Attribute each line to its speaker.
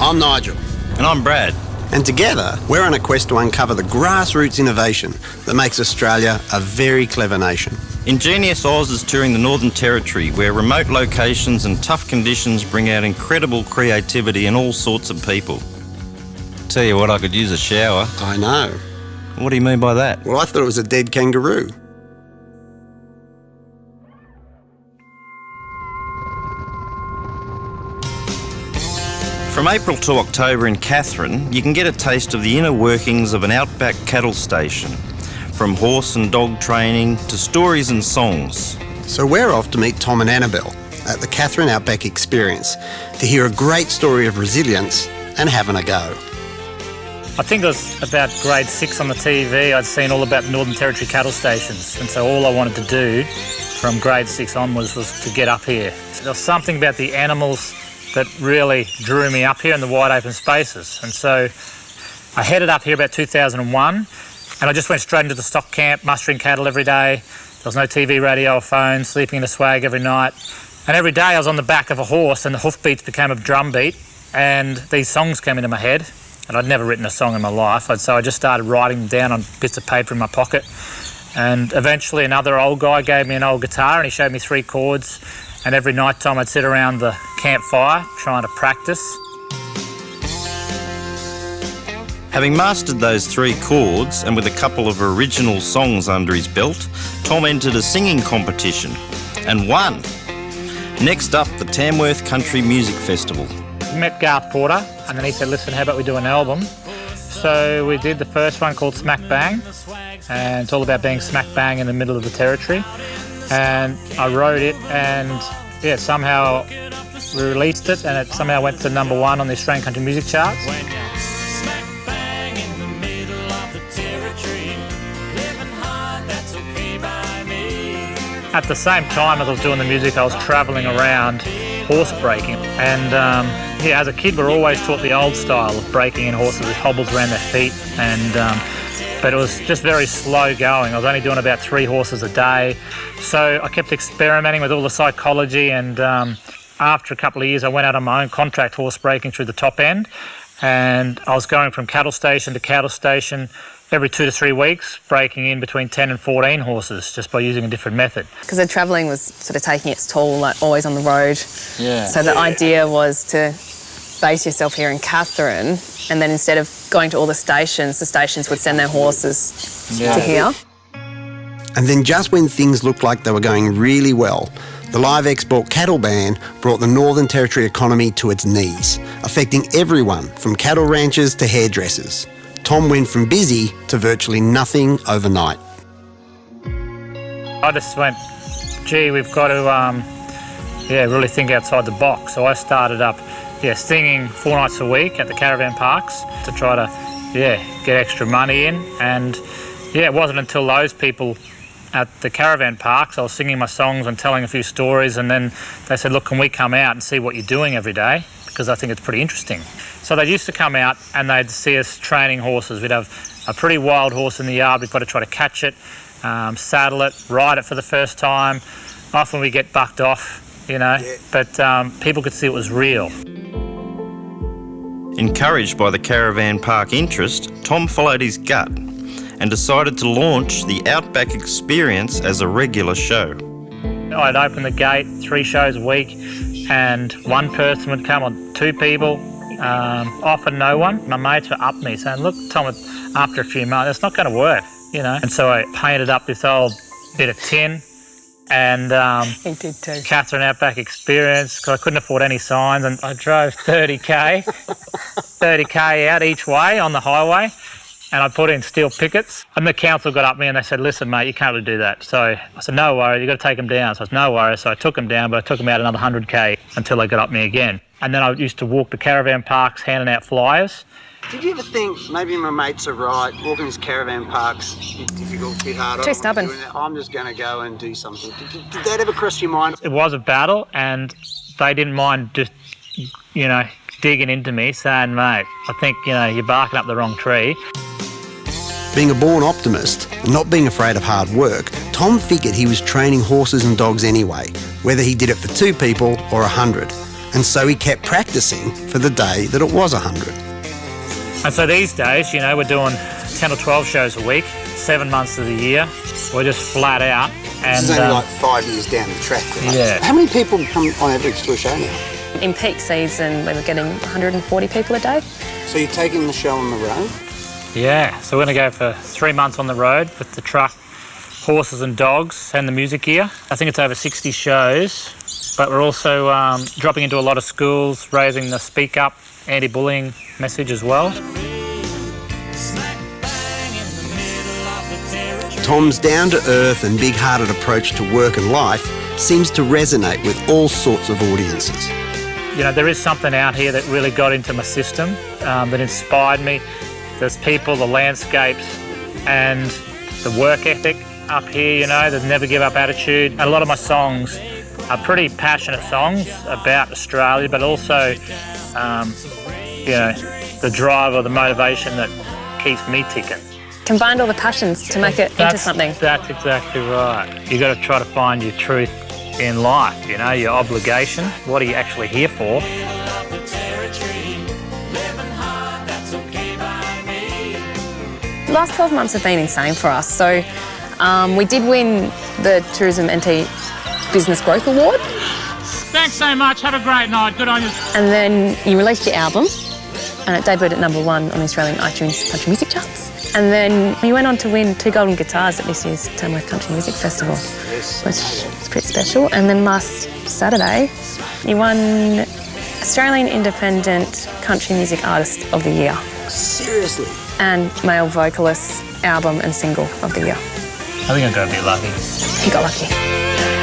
Speaker 1: I'm Nigel.
Speaker 2: And I'm Brad.
Speaker 1: And together, we're on a quest to uncover the grassroots innovation that makes Australia a very clever nation.
Speaker 2: Ingenious Oz is touring the Northern Territory, where remote locations and tough conditions bring out incredible creativity in all sorts of people. Tell you what, I could use a shower.
Speaker 1: I know.
Speaker 2: What do you mean by that?
Speaker 1: Well, I thought it was a dead kangaroo.
Speaker 2: From April to October in Katherine, you can get a taste of the inner workings of an outback cattle station, from horse and dog training to stories and songs.
Speaker 1: So we're off to meet Tom and Annabelle at the Katherine Outback Experience to hear a great story of resilience and having a go.
Speaker 3: I think it was about grade six on the TV. I'd seen all about the Northern Territory cattle stations, and so all I wanted to do from grade six onwards was to get up here. There was something about the animals that really drew me up here in the wide open spaces, and so I headed up here about 2001, and I just went straight into the stock camp, mustering cattle every day. There was no TV, radio, or phone, sleeping in the swag every night. And every day I was on the back of a horse, and the hoofbeats became a drum beat, and these songs came into my head and I'd never written a song in my life. and So I just started writing them down on bits of paper in my pocket. And eventually another old guy gave me an old guitar and he showed me three chords. And every night time I'd sit around the campfire trying to practice.
Speaker 2: Having mastered those three chords and with a couple of original songs under his belt, Tom entered a singing competition and won. Next up, the Tamworth Country Music Festival
Speaker 3: met Garth Porter and then he said, listen, how about we do an album? So we did the first one called Smack Bang and it's all about being smack bang in the middle of the territory. And I wrote it and yeah, somehow we released it and it somehow went to number one on the Australian country music charts. At the same time as I was doing the music, I was travelling around horse breaking. And um, yeah, as a kid, we are always taught the old style of breaking in horses with hobbles around their feet, and um, but it was just very slow going. I was only doing about three horses a day, so I kept experimenting with all the psychology. And um, after a couple of years, I went out on my own contract horse breaking through the top end, and I was going from cattle station to cattle station every two to three weeks, breaking in between 10 and 14 horses just by using a different method.
Speaker 4: Because the travelling was sort of taking its toll, like always on the road. Yeah. So the yeah. idea was to base yourself here in Katherine, and then instead of going to all the stations, the stations would send their horses yeah. to here.
Speaker 1: And then just when things looked like they were going really well, the live export cattle ban brought the Northern Territory economy to its knees, affecting everyone from cattle ranchers to hairdressers. Tom went from busy to virtually nothing overnight.
Speaker 3: I just went, gee, we've got to, um, yeah, really think outside the box. So I started up yeah, singing four nights a week at the caravan parks to try to, yeah, get extra money in. And yeah, it wasn't until those people at the caravan parks, I was singing my songs and telling a few stories, and then they said, look, can we come out and see what you're doing every day? Because I think it's pretty interesting. So they used to come out and they'd see us training horses. We'd have a pretty wild horse in the yard. We've got to try to catch it, um, saddle it, ride it for the first time. Often we get bucked off, you know, yeah. but um, people could see it was real.
Speaker 2: Encouraged by the caravan park interest, Tom followed his gut and decided to launch the Outback Experience as a regular show.
Speaker 3: I'd open the gate three shows a week and one person would come or two people, um, often no one. My mates were up me saying, look Tom, after a few months, it's not going to work, you know. And so I painted up this old bit of tin and um,
Speaker 4: he did too.
Speaker 3: Katherine Outback Experience because I couldn't afford any signs, and I drove 30k, 30k out each way on the highway, and I put in steel pickets. And the council got up me and they said, "Listen, mate, you can't really do that." So I said, "No worries, you got to take them down." So I said, "No worries." So I took them down, but I took them out another 100k until they got up me again. And then I used to walk the caravan parks handing out flyers.
Speaker 1: Did you ever think maybe my mates are right, walking these caravan parks, bit difficult, bit hard.
Speaker 4: Too stubborn.
Speaker 1: I'm just going to go and do something. Did, did, did, that ever cross your mind?
Speaker 3: It was a battle, and they didn't mind just, you know, digging into me, saying, mate, I think, you know, you're barking up the wrong tree.
Speaker 1: Being a born optimist and not being afraid of hard work, Tom figured he was training horses and dogs anyway, whether he did it for two people or a hundred. And so he kept practicing for the day that it was a 100.
Speaker 3: And so these days, you know, we're doing 10 or 12 shows a week, seven months of the year. We're just flat out. And,
Speaker 1: this is only
Speaker 3: um,
Speaker 1: like five years down the track. Right?
Speaker 3: Yeah.
Speaker 1: How many people come on average to a show now?
Speaker 4: In peak season, we were getting 140 people a day.
Speaker 1: So you're taking the show on the road?
Speaker 3: Yeah, so we're going to go for three months on the road with the truck, horses and dogs, and the music gear. I think it's over 60 shows, but we're also um, dropping into a lot of schools, raising the speak up, anti bullying message as well.
Speaker 1: Tom's down to earth and big hearted approach to work and life seems to resonate with all sorts of audiences.
Speaker 3: You know, there is something out here that really got into my system, um, that inspired me. There's people, the landscapes, and the work ethic up here, you know, the never give up attitude. And a lot of my songs are pretty passionate songs about Australia, but also, um, you know, the drive or the motivation that keeps me ticking.
Speaker 4: Combined all the passions to make it into something.
Speaker 3: That's exactly right. You got to try to find your truth in life, you know, your obligation. What are you actually here for?
Speaker 4: The last 12 months have been insane for us. So um, we did win the Tourism NT Business Growth Award.
Speaker 3: Thanks so much. Have a great night. Good on you.
Speaker 4: And then you released your album, and it debuted at number one on the Australian iTunes Country Music Charts. And then you went on to win two golden guitars at this year's Tamworth Country Music Festival, which is pretty special. And then last Saturday, you won Australian Independent Country Music Artist of the Year
Speaker 1: Seriously?
Speaker 4: and Male Vocalist Album and Single of the Year.
Speaker 3: I think I'm going to be lucky.
Speaker 4: You got lucky.